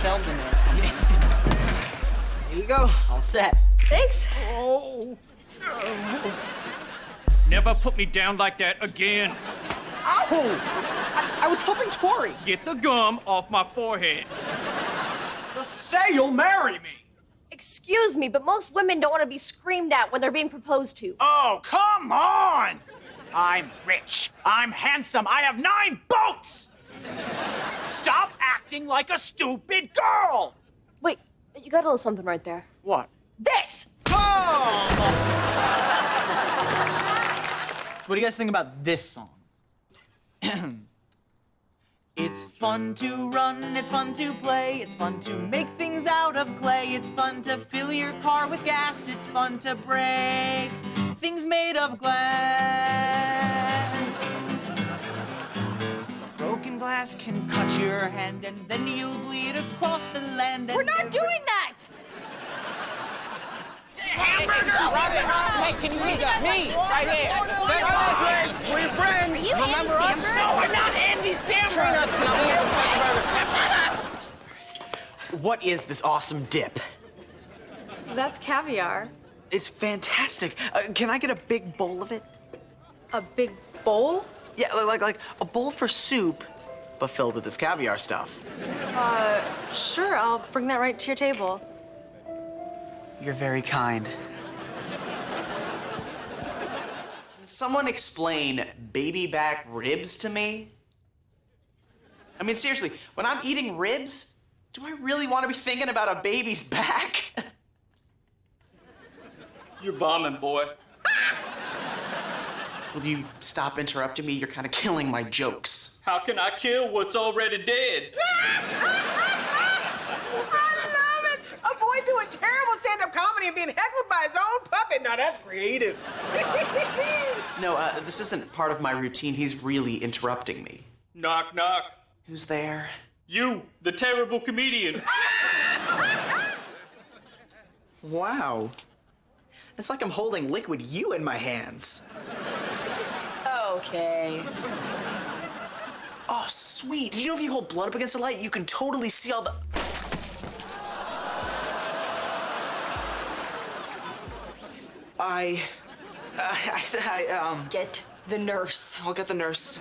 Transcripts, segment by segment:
shelves in there or something. Here you go, all set. Thanks. Oh. Never put me down like that again. Ow! I, I was helping Tori. Get the gum off my forehead. Just say you'll marry me. Excuse me, but most women don't want to be screamed at when they're being proposed to. Oh, come on! I'm rich. I'm handsome. I have nine boats! Stop acting like a stupid girl! Wait, you got a little something right there. What? This! Oh! So what do you guys think about this song? It's fun to run, it's fun to play, it's fun to make things out of clay, it's fun to fill your car with gas, it's fun to break things made of glass. Glass can cut your hand and then you'll bleed across the land. We're not doing that! Hey, can you read that? Me, right here. We're friends. you Remember Andy us? Samberg? No, we're not Andy Samberg. What is this awesome dip? That's caviar. It's fantastic. Uh, can I get a big bowl of it? A big bowl? Yeah, like like a bowl for soup, but filled with this caviar stuff. Uh, sure, I'll bring that right to your table. You're very kind. Can someone explain baby back ribs to me? I mean, seriously, when I'm eating ribs, do I really want to be thinking about a baby's back? You're bombing, boy. Will you stop interrupting me? You're kind of killing my jokes. How can I kill what's already dead? I love it. A boy doing terrible stand-up comedy and being heckled by his own puppet. Now that's creative. No, uh, this isn't part of my routine. He's really interrupting me. Knock, knock. Who's there? You, the terrible comedian. Wow. It's like I'm holding liquid you in my hands. Okay. Oh, sweet. Did you know if you hold blood up against the light, you can totally see all the. I. I, I, I um. Get the nurse. I'll get the nurse.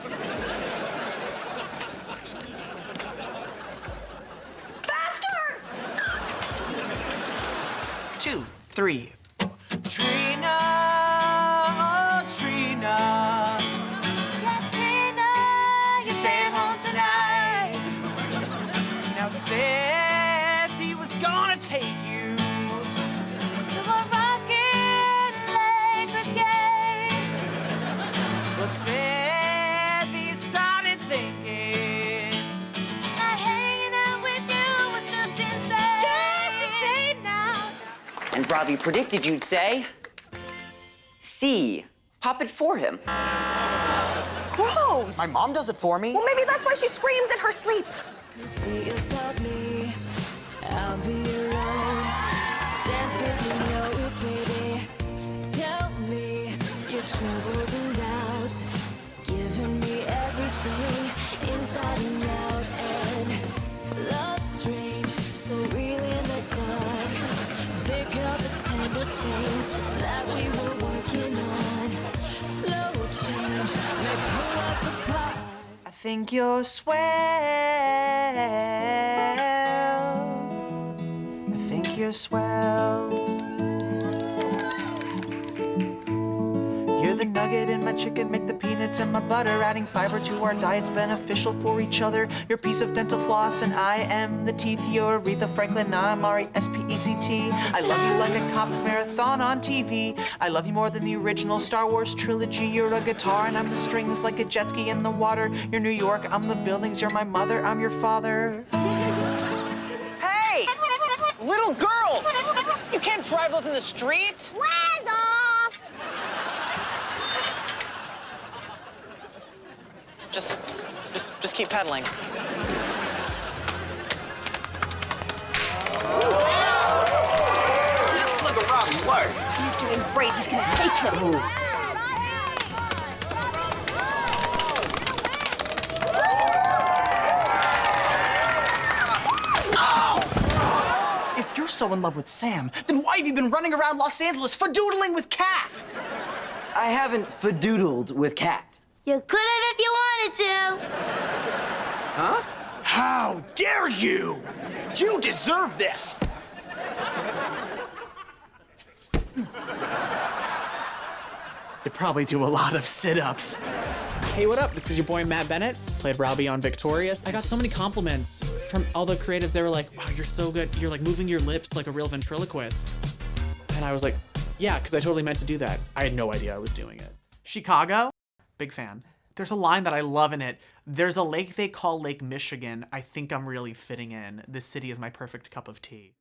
Faster! Two, three. Trina, But said he started thinking. Not hanging out with you was just insane. Just insane now. And Robbie predicted you'd say C. Pop it for him. Gross. My mom does it for me. Well, maybe that's why she screams in her sleep. Think you're swell. I think you're swell. The nugget in my chicken, make the peanuts and my butter. Adding fiber to our diet's beneficial for each other. You're piece of dental floss, and I am the teeth. You're Aretha Franklin, I'm R E S P E C T. I love you like a cops marathon on TV. I love you more than the original Star Wars trilogy. You're a guitar, and I'm the strings like a jet ski in the water. You're New York, I'm the buildings. You're my mother, I'm your father. Hey! Little girls! You can't drive those in the street! Flags off! Just, just, just keep pedaling. Look at Robbie work. He's doing great. He's gonna take him. Ooh. Oh. If you're so in love with Sam, then why have you been running around Los Angeles fadoodling with Cat? I haven't fadoodled with Cat. You could have if you wanted to. How dare you? You deserve this. You probably do a lot of sit-ups. Hey, what up? This is your boy Matt Bennett. Played Robbie on Victorious. I got so many compliments from all the creatives. They were like, wow, you're so good. You're like moving your lips like a real ventriloquist. And I was like, yeah, because I totally meant to do that. I had no idea I was doing it. Chicago? Big fan. There's a line that I love in it. There's a lake they call Lake Michigan. I think I'm really fitting in. This city is my perfect cup of tea.